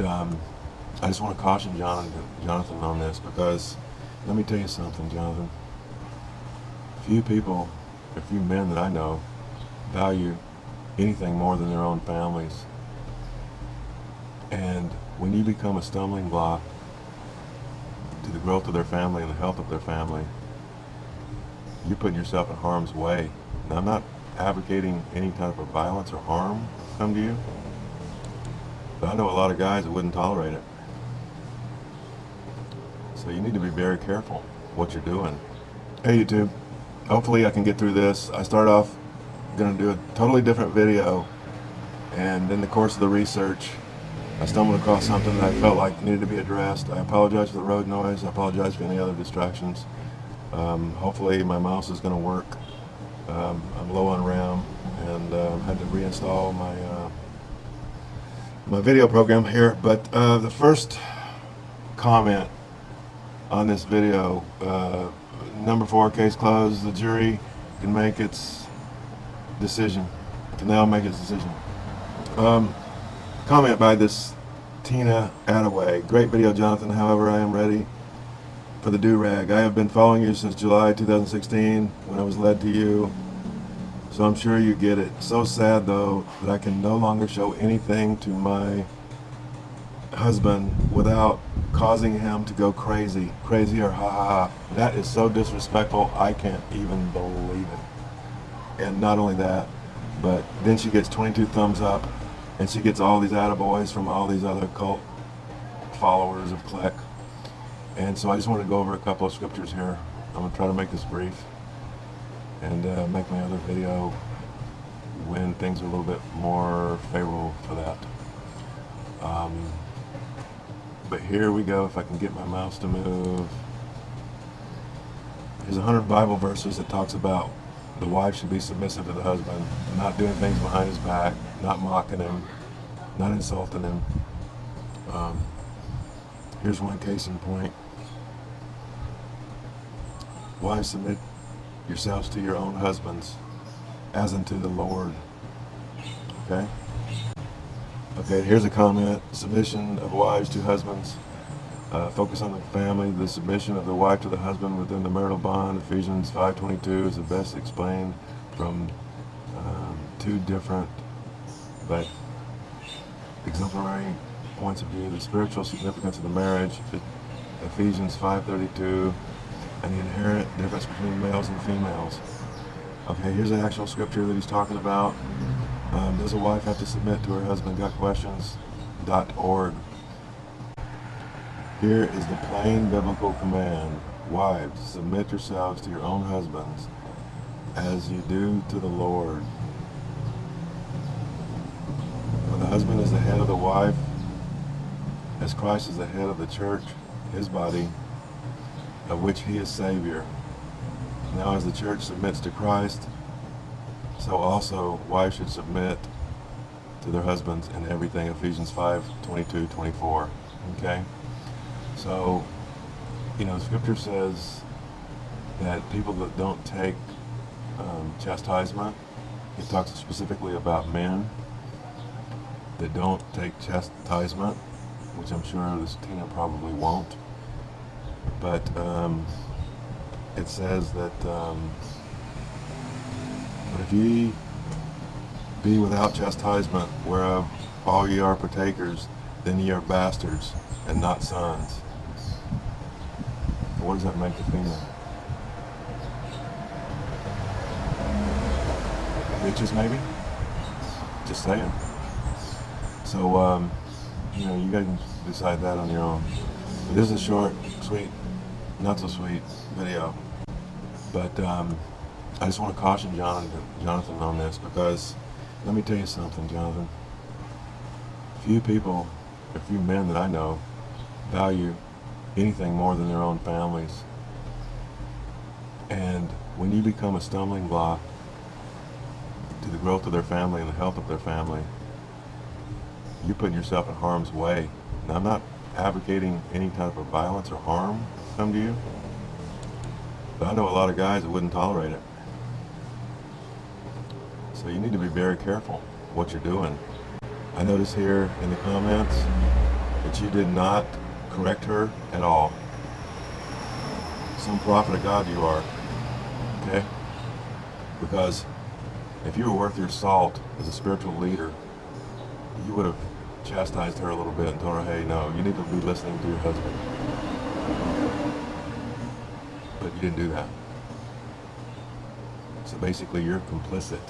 Um, just want to caution Jonathan, Jonathan on this because let me tell you something, Jonathan. Few people, a few men that I know, value anything more than their own families. And when you become a stumbling block to the growth of their family and the health of their family, you're putting yourself in harm's way. Now, I'm not advocating any type of violence or harm come to you, but I know a lot of guys that wouldn't tolerate it. So you need to be very careful what you're doing. Hey YouTube, hopefully I can get through this. I start off going to do a totally different video and in the course of the research I stumbled across something that I felt like needed to be addressed. I apologize for the road noise. I apologize for any other distractions. Um, hopefully my mouse is going to work. Um, I'm low on RAM and uh, had to reinstall my uh, my video program here. But uh, the first comment on this video, uh, number four, case closed. The jury can make its decision. Can now make its decision. Um, comment by this Tina Attaway. Great video, Jonathan. However, I am ready for the do-rag. I have been following you since July 2016 when I was led to you. So I'm sure you get it. So sad though that I can no longer show anything to my husband without causing him to go crazy. Crazy or ha ha ha. That is so disrespectful. I can't even believe it. And not only that, but then she gets 22 thumbs up and she gets all these attaboys from all these other cult followers of Kleck. And so I just want to go over a couple of scriptures here. I'm going to try to make this brief and uh, make my other video when things are a little bit more favorable for that. Um, but here we go, if I can get my mouse to move. There's a hundred Bible verses that talks about the wife should be submissive to the husband, not doing things behind his back, not mocking him, not insulting him. Um, here's one case in point. Wives, submit yourselves to your own husbands as unto the Lord. Okay? Okay, here's a comment. Submission of wives to husbands. Uh, focus on the family. The submission of the wife to the husband within the marital bond. Ephesians 5.22 is the best explained from um, two different but exemplary points of view. The spiritual significance of the marriage. Ephesians 5.32 and the inherent difference between males and females. Okay, here's the actual scripture that he's talking about. Um, does a wife have to submit to her husband? Got questions? Dot .org. Here is the plain biblical command. Wives, submit yourselves to your own husbands as you do to the Lord. The husband is the head of the wife, as Christ is the head of the church, his body, of which he is Savior. Now as the church submits to Christ, so also wives should submit to their husbands in everything, Ephesians 5, 22, 24. Okay? So, you know, scripture says that people that don't take um, chastisement, it talks specifically about men that don't take chastisement, which I'm sure this Tina probably won't but um, it says that um, but if ye be without chastisement whereof all ye are partakers then ye are bastards and not sons. What does that make the female bitches maybe? Just saying. So um, you know you guys can decide that on your own this is a short sweet not so sweet video. But um, I just want to caution Jonathan, Jonathan on this because let me tell you something, Jonathan. Few people, a few men that I know, value anything more than their own families. And when you become a stumbling block to the growth of their family and the health of their family, you're putting yourself in harm's way. Now, I'm not advocating any type of violence or harm come to you. But I know a lot of guys that wouldn't tolerate it. So you need to be very careful what you're doing. I notice here in the comments that you did not correct her at all. Some prophet of God you are. Okay? Because if you were worth your salt as a spiritual leader, you would have chastised her a little bit and told her, hey, no, you need to be listening to your husband. But you didn't do that. So basically, you're complicit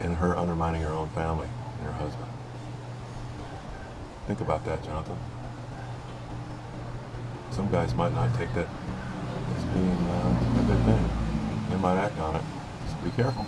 in her undermining her own family and her husband. Think about that, Jonathan. Some guys might not take that as being uh, a good thing. They might act on it. So be careful.